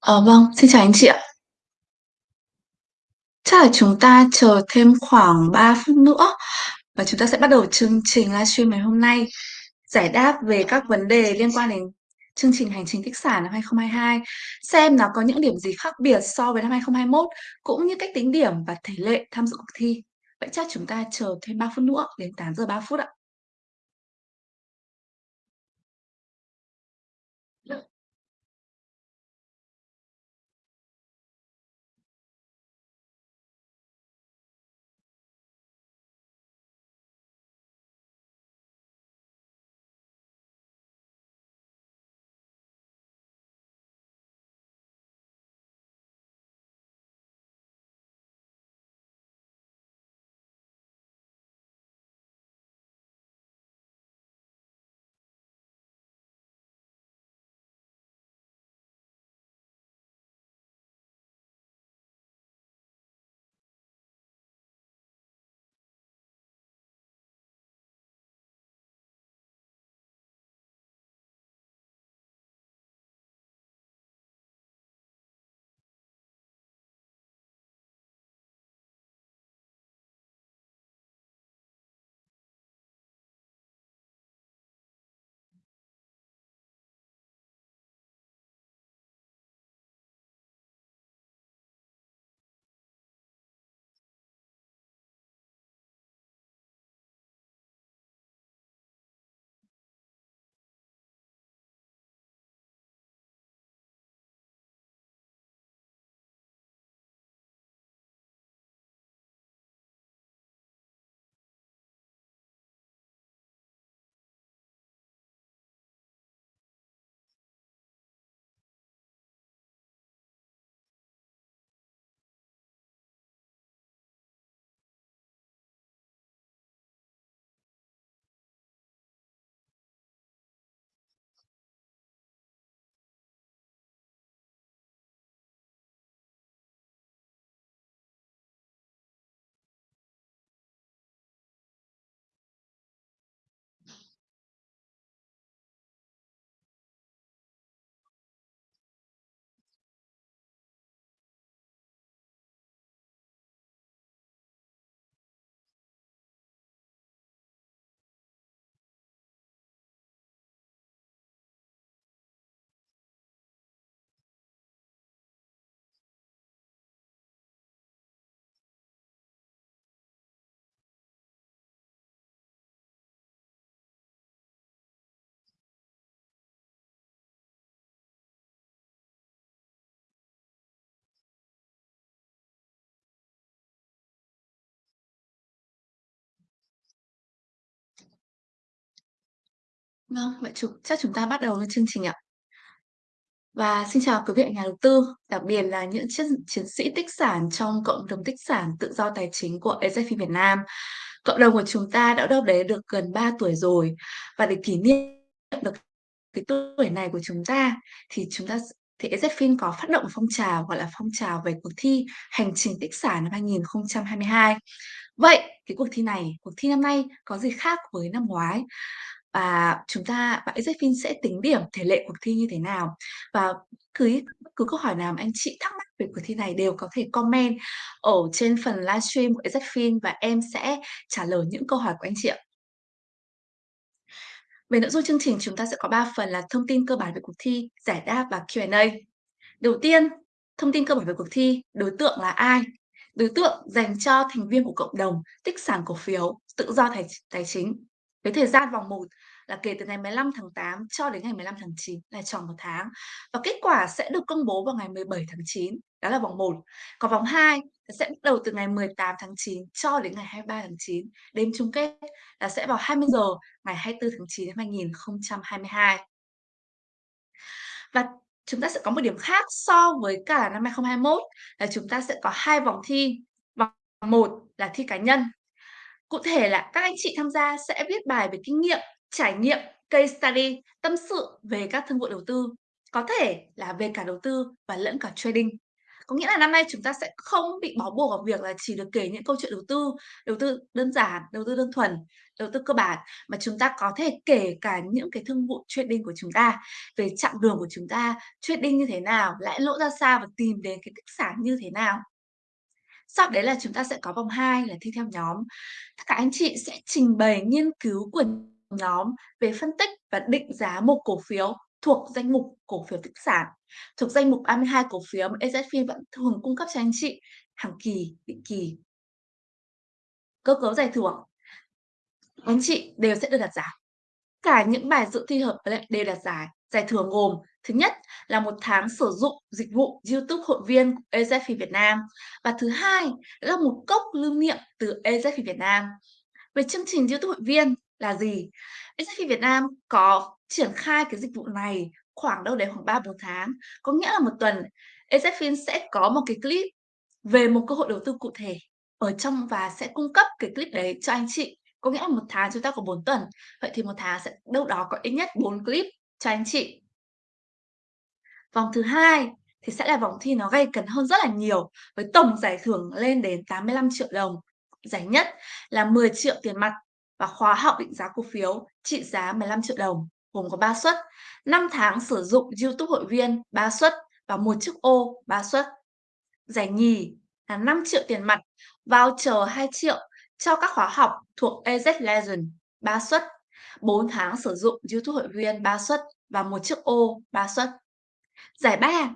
Ờ, vâng, xin chào anh chị ạ. Chắc là chúng ta chờ thêm khoảng 3 phút nữa và chúng ta sẽ bắt đầu chương trình livestream ngày hôm nay, giải đáp về các vấn đề liên quan đến chương trình Hành trình tích sản năm 2022, xem nó có những điểm gì khác biệt so với năm 2021, cũng như cách tính điểm và tỷ lệ tham dự cuộc thi. Vậy chắc chúng ta chờ thêm 3 phút nữa, đến 8 giờ 3 phút ạ. Vâng, vậy chúng chắc chúng ta bắt đầu với chương trình ạ. Và xin chào quý vị nhà đầu tư, đặc biệt là những chiến chiến sĩ tích sản trong cộng đồng tích sản tự do tài chính của AZFIN Việt Nam. Cộng đồng của chúng ta đã đâu đấy được gần 3 tuổi rồi và để kỷ niệm được cái tuổi này của chúng ta thì chúng ta thì AZFIN có phát động phong trào gọi là phong trào về cuộc thi Hành trình tích sản năm 2022. Vậy cái cuộc thi này, cuộc thi năm nay có gì khác với năm ngoái? Và chúng ta và phim sẽ tính điểm thể lệ cuộc thi như thế nào? Và cứ bất cứ câu hỏi nào mà anh chị thắc mắc về cuộc thi này đều có thể comment ở trên phần livestream của AZFIN và em sẽ trả lời những câu hỏi của anh chị ạ. Về nội dung chương trình chúng ta sẽ có 3 phần là thông tin cơ bản về cuộc thi, giải đáp và Q&A. Đầu tiên, thông tin cơ bản về cuộc thi, đối tượng là ai? Đối tượng dành cho thành viên của cộng đồng tích sản cổ phiếu tự do tài tài chính. Với thời gian vòng 1 là kể từ ngày 15 tháng 8 cho đến ngày 15 tháng 9 là tròn một tháng. Và kết quả sẽ được công bố vào ngày 17 tháng 9, đó là vòng 1. Còn vòng 2 sẽ bắt đầu từ ngày 18 tháng 9 cho đến ngày 23 tháng 9. Đêm chung kết là sẽ vào 20 giờ ngày 24 tháng 9 năm 2022. Và chúng ta sẽ có một điểm khác so với cả năm 2021 là chúng ta sẽ có hai vòng thi. Vòng 1 là thi cá nhân. Cụ thể là các anh chị tham gia sẽ viết bài về kinh nghiệm, trải nghiệm, case study, tâm sự về các thương vụ đầu tư, có thể là về cả đầu tư và lẫn cả trading. Có nghĩa là năm nay chúng ta sẽ không bị bó buộc vào việc là chỉ được kể những câu chuyện đầu tư, đầu tư đơn giản, đầu tư đơn thuần, đầu tư cơ bản, mà chúng ta có thể kể cả những cái thương vụ trading của chúng ta, về chặng đường của chúng ta, trading như thế nào, lãi lỗ ra sao và tìm đến cái tích sản như thế nào. Sau đấy là chúng ta sẽ có vòng 2 là thi theo nhóm. Tất cả anh chị sẽ trình bày nghiên cứu của nhóm về phân tích và định giá một cổ phiếu thuộc danh mục cổ phiếu tích sản, thuộc danh mục 32 cổ phiếu mà AZFIN vẫn thường cung cấp cho anh chị hàng kỳ, định kỳ. Cơ cấu giải thưởng anh chị đều sẽ được đặt giải. Cả những bài dự thi hợp lệ đều đặt giải. Giải thưởng gồm thứ nhất là một tháng sử dụng dịch vụ YouTube hội viên của EZFI Việt Nam và thứ hai là một cốc lưu niệm từ EZFI Việt Nam. Về chương trình YouTube hội viên là gì? EZFI Việt Nam có triển khai cái dịch vụ này khoảng đâu đấy khoảng 3-4 tháng. Có nghĩa là một tuần AZFIN sẽ có một cái clip về một cơ hội đầu tư cụ thể ở trong và sẽ cung cấp cái clip đấy cho anh chị. Có nghĩa là một tháng chúng ta có 4 tuần, vậy thì một tháng sẽ đâu đó có ít nhất 4 clip cho anh chị. Vòng thứ hai thì sẽ là vòng thi nó gay cấn hơn rất là nhiều với tổng giải thưởng lên đến 85 triệu đồng. Giải nhất là 10 triệu tiền mặt và khóa học định giá cổ phiếu trị giá 15 triệu đồng, gồm có 3 suất, 5 tháng sử dụng YouTube hội viên 3 suất và một chiếc ô 3 suất. Giải nhì là 5 triệu tiền mặt, voucher 2 triệu cho các khóa học thuộc AZ Legend 3 suất, 4 tháng sử dụng YouTube hội viên 3 suất và một chiếc ô 3 suất. Giải ba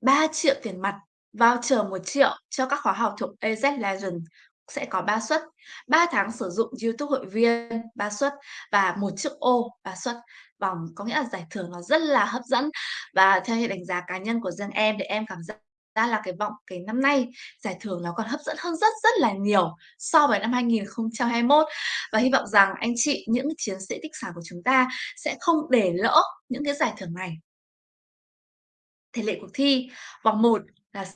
3 triệu tiền mặt, voucher 1 triệu cho các khóa học thuộc AZ Legend sẽ có 3 suất, 3 tháng sử dụng YouTube hội viên 3 suất và một chiếc ô 3 suất. Vòng có nghĩa là giải thưởng nó rất là hấp dẫn và theo như đánh giá cá nhân của riêng em thì em cảm giác ra là cái vọng cái năm nay giải thưởng nó còn hấp dẫn hơn rất rất là nhiều so với năm 2021 và hy vọng rằng anh chị những chiến sĩ tích sản của chúng ta sẽ không để lỡ những cái giải thưởng này. Thể lệ cuộc thi vòng 1 là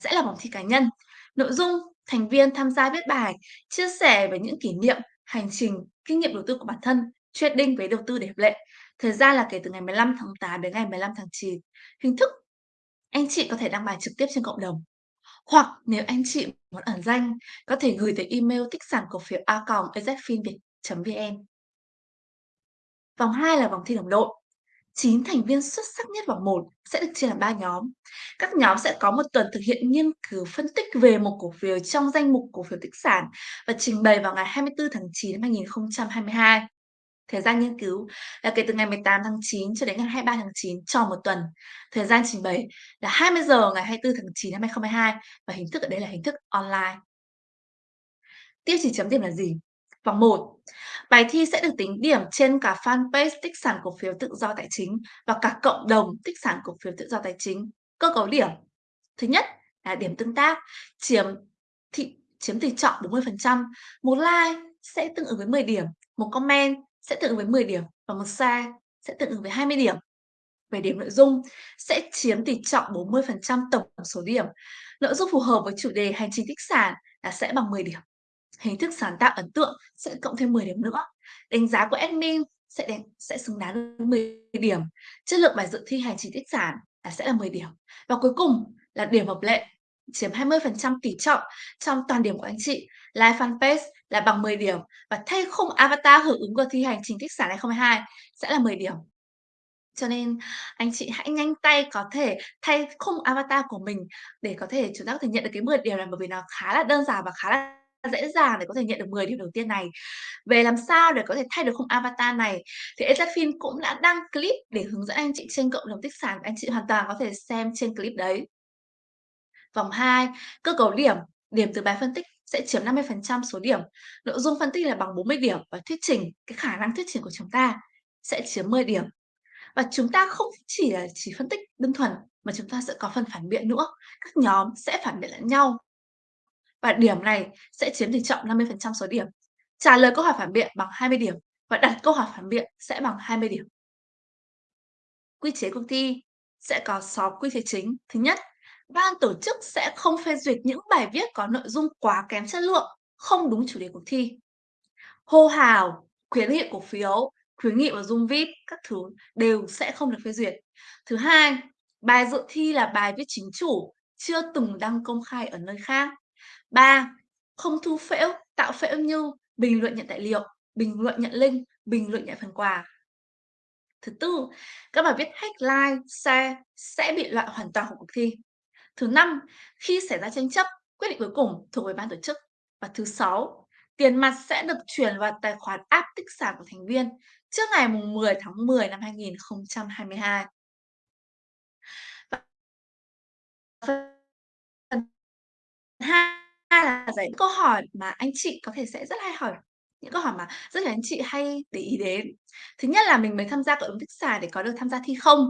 sẽ là vòng thi cá nhân. Nội dung thành viên tham gia viết bài, chia sẻ về những kỷ niệm, hành trình, kinh nghiệm đầu tư của bản thân, trading với đầu tư để hợp lệ. Thời gian là kể từ ngày 15 tháng 8 đến ngày 15 tháng 9. Hình thức anh chị có thể đăng bài trực tiếp trên cộng đồng. Hoặc nếu anh chị muốn ẩn danh, có thể gửi tới email tích sản cổ phiếu a azfinviet.vn. Vòng 2 là vòng thi đồng đội. 9 thành viên xuất sắc nhất vòng 1 sẽ được chia làm 3 nhóm. Các nhóm sẽ có một tuần thực hiện nghiên cứu phân tích về một cổ phiếu trong danh mục cổ phiếu tích sản và trình bày vào ngày 24 tháng 9 năm 2022. Thời gian nghiên cứu là kể từ ngày 18 tháng 9 cho đến ngày 23 tháng 9 cho một tuần. Thời gian trình bày là 20 giờ ngày 24 tháng 9 năm 2022 và hình thức ở đây là hình thức online. Tiêu chí chấm điểm là gì? Vòng 1. Bài thi sẽ được tính điểm trên cả fanpage tích sản cổ phiếu tự do tài chính và cả cộng đồng tích sản cổ phiếu tự do tài chính. Cơ cấu điểm. Thứ nhất là điểm tương tác chiếm thị chiếm tỷ trọng 40%. Một like sẽ tương ứng với 10 điểm, một comment sẽ tương ứng với 10 điểm và một share sẽ tương ứng với 20 điểm. Về điểm nội dung sẽ chiếm tỷ trọng 40% tổng số điểm. Nội dung phù hợp với chủ đề hành trình tích sản là sẽ bằng 10 điểm. Hình thức sáng tạo ấn tượng sẽ cộng thêm 10 điểm nữa. Đánh giá của admin sẽ đánh, sẽ xứng đáng với 10 điểm. Chất lượng bài dự thi hành trình tích sản là sẽ là 10 điểm. Và cuối cùng là điểm hợp lệ chiếm 20% tỷ trọng trong toàn điểm của anh chị. live fanpage là bằng 10 điểm và thay khung avatar hưởng ứng của thi hành trình tích sản 2022 sẽ là 10 điểm. Cho nên anh chị hãy nhanh tay có thể thay khung avatar của mình để có thể chúng ta có thể nhận được cái 10 điểm này bởi vì nó khá là đơn giản và khá là dễ dàng để có thể nhận được 10 điểm đầu tiên này. Về làm sao để có thể thay được khung avatar này thì Ezafin cũng đã đăng clip để hướng dẫn anh chị trên cộng đồng tích sản. Anh chị hoàn toàn có thể xem trên clip đấy. Vòng 2, cơ cấu điểm, điểm từ bài phân tích sẽ chiếm 50% số điểm. Nội dung phân tích là bằng 40 điểm và thuyết trình, cái khả năng thuyết trình của chúng ta sẽ chiếm 10 điểm. Và chúng ta không chỉ là chỉ phân tích đơn thuần mà chúng ta sẽ có phần phản biện nữa. Các nhóm sẽ phản biện lẫn nhau. Và điểm này sẽ chiếm tỷ trọng 50% số điểm. Trả lời câu hỏi phản biện bằng 20 điểm và đặt câu hỏi phản biện sẽ bằng 20 điểm. Quy chế cuộc thi sẽ có 6 quy chế chính. Thứ nhất, ban tổ chức sẽ không phê duyệt những bài viết có nội dung quá kém chất lượng, không đúng chủ đề cuộc thi. Hô hào, khuyến nghị cổ phiếu, khuyến nghị và dung vip các thứ đều sẽ không được phê duyệt. Thứ hai, bài dự thi là bài viết chính chủ, chưa từng đăng công khai ở nơi khác. 3. Không thu phễu, tạo phễu như bình luận nhận tài liệu, bình luận nhận link, bình luận nhận phần quà. Thứ tư, các bài viết hack like share sẽ bị loại hoàn toàn khỏi cuộc thi. Thứ năm, khi xảy ra tranh chấp, quyết định cuối cùng thuộc về ban tổ chức. Và thứ sáu, tiền mặt sẽ được chuyển vào tài khoản app tích sản của thành viên trước ngày 10 tháng 10 năm 2022. Và phần 2 là giải câu hỏi mà anh chị có thể sẽ rất hay hỏi, những câu hỏi mà rất là anh chị hay để ý đến. Thứ nhất là mình mới tham gia cộng đồng tích sản để có được tham gia thi không?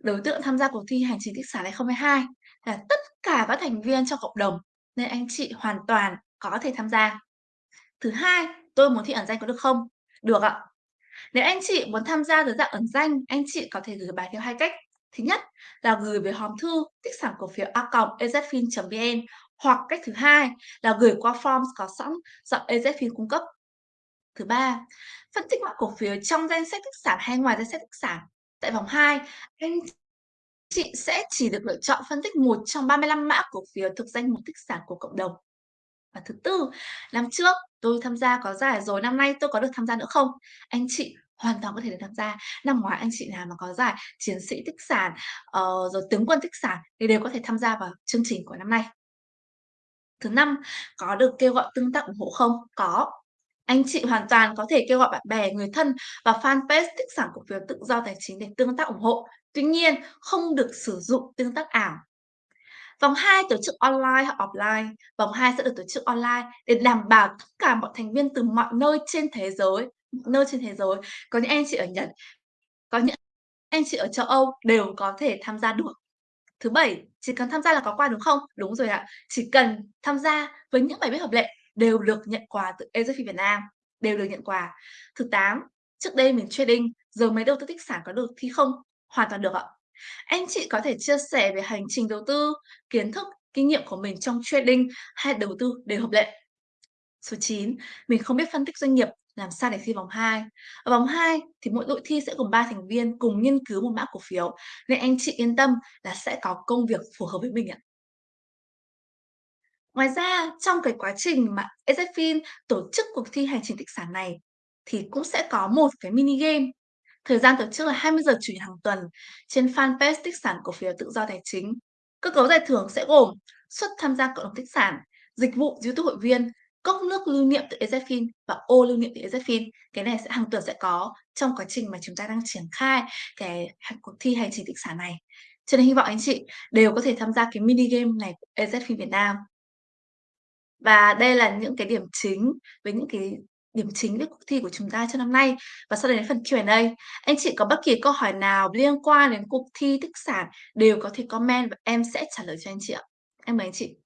Đối tượng tham gia cuộc thi hành trình tích sản 2022 là tất cả các thành viên trong cộng đồng, nên anh chị hoàn toàn có thể tham gia. Thứ hai, tôi muốn thi ẩn danh có được không? Được ạ. Nếu anh chị muốn tham gia dưới dạng ẩn danh, anh chị có thể gửi bài theo hai cách. Thứ nhất là gửi về hòm thư tích sản cổ phiếu a.ezfin.vn hoặc cách thứ hai là gửi qua form có sẵn do AZFIN cung cấp. Thứ ba, phân tích mã cổ phiếu trong danh sách tích sản hay ngoài danh sách tích sản. Tại vòng 2, anh chị sẽ chỉ được lựa chọn phân tích một trong 35 mã cổ phiếu thuộc danh mục tích sản của cộng đồng. Và thứ tư, năm trước tôi tham gia có giải rồi, năm nay tôi có được tham gia nữa không? Anh chị hoàn toàn có thể được tham gia. Năm ngoái anh chị nào mà có giải chiến sĩ tích sản, uh, rồi tướng quân tích sản thì đều có thể tham gia vào chương trình của năm nay. Thứ năm, có được kêu gọi tương tác ủng hộ không? Có. Anh chị hoàn toàn có thể kêu gọi bạn bè, người thân và fanpage tích sản cổ phiếu tự do tài chính để tương tác ủng hộ. Tuy nhiên, không được sử dụng tương tác ảo. Vòng 2 tổ chức online hoặc offline. Vòng 2 sẽ được tổ chức online để đảm bảo tất cả mọi thành viên từ mọi nơi trên thế giới, nơi trên thế giới, có những anh chị ở Nhật, có những anh chị ở châu Âu đều có thể tham gia được. Thứ bảy, chỉ cần tham gia là có quà đúng không? Đúng rồi ạ. Chỉ cần tham gia với những bài viết hợp lệ đều được nhận quà từ AZFI Việt Nam, đều được nhận quà. Thứ tám trước đây mình trading, giờ mới đầu tư tích sản có được thi không? Hoàn toàn được ạ. Anh chị có thể chia sẻ về hành trình đầu tư, kiến thức, kinh nghiệm của mình trong trading hay đầu tư đều hợp lệ. Số 9, mình không biết phân tích doanh nghiệp, làm sao để thi vòng 2. Ở vòng 2 thì mỗi đội thi sẽ gồm 3 thành viên cùng nghiên cứu một mã cổ phiếu, nên anh chị yên tâm là sẽ có công việc phù hợp với mình ạ. Ngoài ra, trong cái quá trình mà EZFIN tổ chức cuộc thi hành trình tích sản này thì cũng sẽ có một cái mini game. Thời gian tổ chức là 20 giờ Chủ nhật hàng tuần trên fanpage tích sản cổ phiếu tự do tài chính. Cơ cấu giải thưởng sẽ gồm suất tham gia cộng đồng tích sản, dịch vụ YouTube hội viên, cốc nước lưu niệm từ EZFIN và ô lưu niệm từ EZFIN. Cái này sẽ hàng tuần sẽ có trong quá trình mà chúng ta đang triển khai cái cuộc thi hành trình tích sản này. Cho nên hy vọng anh chị đều có thể tham gia cái mini game này của EZFIN Việt Nam. Và đây là những cái điểm chính với những cái điểm chính với cuộc thi của chúng ta cho năm nay. Và sau đây đến phần Q&A. Anh chị có bất kỳ câu hỏi nào liên quan đến cuộc thi, tích sản đều có thể comment và em sẽ trả lời cho anh chị ạ. Em mời anh chị.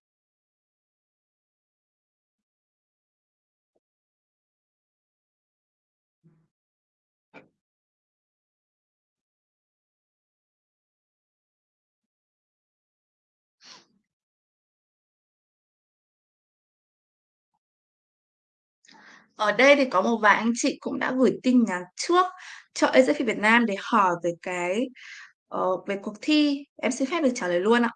Ở đây thì có một vài anh chị cũng đã gửi tin nhắn trước cho AZFIN Việt Nam để hỏi về cái uh, về cuộc thi. Em xin phép được trả lời luôn ạ.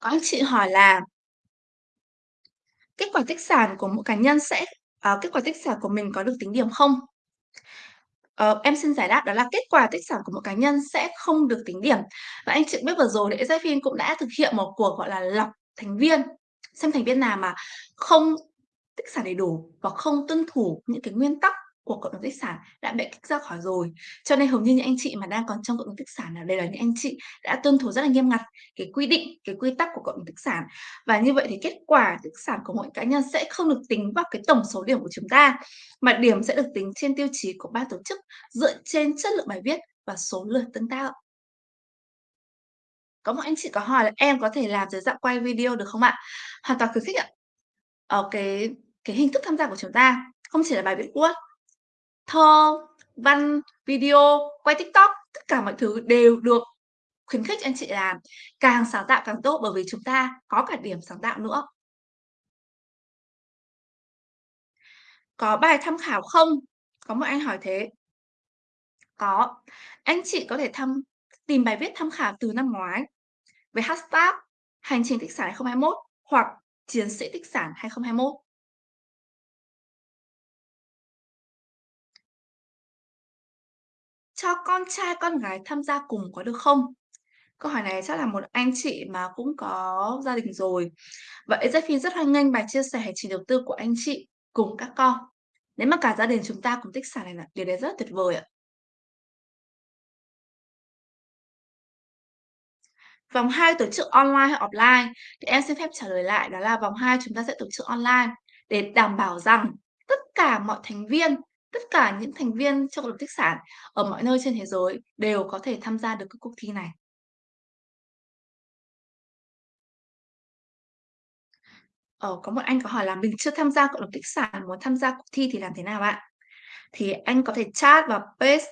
Có anh chị hỏi là kết quả tích sản của mỗi cá nhân sẽ uh, kết quả tích sản của mình có được tính điểm không? Uh, em xin giải đáp đó là kết quả tích sản của một cá nhân sẽ không được tính điểm. Và anh chị biết vừa rồi thì EZFIN cũng đã thực hiện một cuộc gọi là lọc thành viên, xem thành viên nào mà không tích sản đầy đủ và không tuân thủ những cái nguyên tắc của cộng đồng tích sản đã bị kích ra khỏi rồi. Cho nên hầu như những anh chị mà đang còn trong cộng đồng tích sản là đây là những anh chị đã tuân thủ rất là nghiêm ngặt cái quy định, cái quy tắc của cộng đồng tích sản. Và như vậy thì kết quả tích sản của mỗi cá nhân sẽ không được tính vào cái tổng số điểm của chúng ta, mà điểm sẽ được tính trên tiêu chí của ban tổ chức dựa trên chất lượng bài viết và số lượt tương tác. Có một anh chị có hỏi là em có thể làm dưới dạng quay video được không ạ? Hoàn toàn khuyến khích ạ. ở cái cái hình thức tham gia của chúng ta không chỉ là bài viết Word thơ, văn, video, quay TikTok, tất cả mọi thứ đều được khuyến khích anh chị làm càng sáng tạo càng tốt bởi vì chúng ta có cả điểm sáng tạo nữa. Có bài tham khảo không? Có một anh hỏi thế. Có, anh chị có thể thăm tìm bài viết tham khảo từ năm ngoái với hashtag "Hành trình tích sản 2021" hoặc "Chiến sĩ tích sản 2021". Cho con trai con gái tham gia cùng có được không? Câu hỏi này chắc là một anh chị mà cũng có gia đình rồi. vậy Ezefin rất hoan nghênh bài chia sẻ hành trình đầu tư của anh chị cùng các con. Nếu mà cả gia đình chúng ta cùng tích sản này là điều đấy rất tuyệt vời ạ. Vòng 2 tổ chức online hay offline? Thì em xin phép trả lời lại đó là vòng 2 chúng ta sẽ tổ chức online để đảm bảo rằng tất cả mọi thành viên, tất cả những thành viên trong cộng đồng tích sản ở mọi nơi trên thế giới đều có thể tham gia được các cuộc thi này. Ờ, có một anh có hỏi là mình chưa tham gia cộng đồng tích sản, muốn tham gia cuộc thi thì làm thế nào ạ? Thì anh có thể chat vào page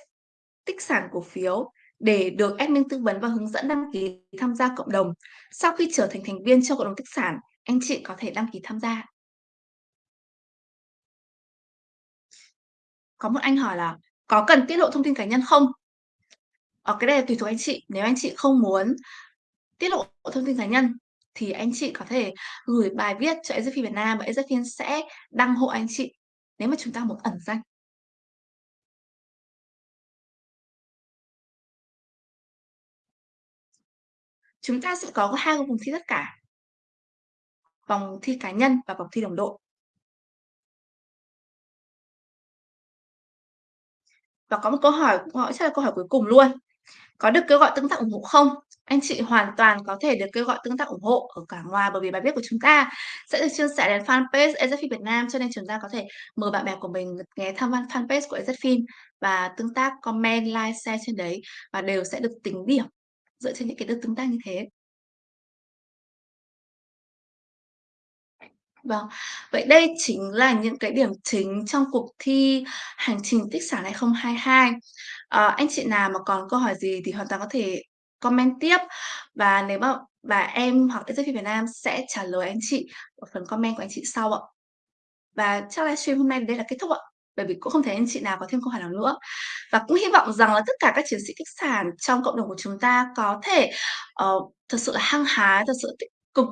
tích sản cổ phiếu để được admin tư vấn và hướng dẫn đăng ký tham gia cộng đồng. Sau khi trở thành thành viên trong cộng đồng tích sản, anh chị có thể đăng ký tham gia. Có một anh hỏi là, có cần tiết lộ thông tin cá nhân không? ở cái này là tùy thuộc anh chị. Nếu anh chị không muốn tiết lộ thông tin cá nhân, thì anh chị có thể gửi bài viết cho Ezefin Việt Nam và Ezefin sẽ đăng hộ anh chị, nếu mà chúng ta muốn ẩn danh. Chúng ta sẽ có hai vòng thi tất cả. Vòng thi cá nhân và vòng thi đồng đội. Và có một câu hỏi cũng hỏi chắc là câu hỏi cuối cùng luôn. Có được kêu gọi tương tác ủng hộ không? Anh chị hoàn toàn có thể được kêu gọi tương tác ủng hộ ở cả ngoài bởi vì bài viết của chúng ta sẽ được chia sẻ đến fanpage EZFIN Việt Nam cho nên chúng ta có thể mời bạn bè của mình ghé thăm fanpage của EZFIN và tương tác comment, like, share trên đấy và đều sẽ được tính điểm dựa trên những cái lượt tương tác như thế. Vâng, vậy đây chính là những cái điểm chính trong cuộc thi Hành trình tích sản 2022. Ờ, anh chị nào mà còn câu hỏi gì thì hoàn toàn có thể comment tiếp và nếu mà và em hoặc SFP Việt Nam sẽ trả lời anh chị ở phần comment của anh chị sau ạ. Và chắc livestream hôm nay đến đây là kết thúc ạ, bởi vì cũng không thấy anh chị nào có thêm câu hỏi nào nữa. Và cũng hy vọng rằng là tất cả các chiến sĩ tích sản trong cộng đồng của chúng ta có thể, uh, thật sự là hăng hái, thật sự tích cực,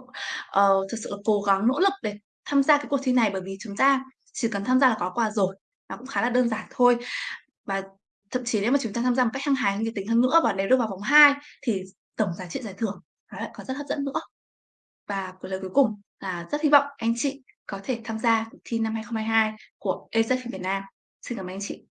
ờ, thật sự là cố gắng nỗ lực để tham gia cái cuộc thi này bởi vì chúng ta chỉ cần tham gia là có quà rồi, và cũng khá là đơn giản thôi. Và thậm chí nếu mà chúng ta tham gia một cách hăng hái, nhiệt tình hơn nữa và nếu được vào vòng 2 thì tổng giá trị giải thưởng nó lại còn rất hấp dẫn nữa. Và lời cuối cùng là rất hy vọng anh chị có thể tham gia cuộc thi năm 2022 của EZFIN Việt Nam. Xin cảm ơn anh chị.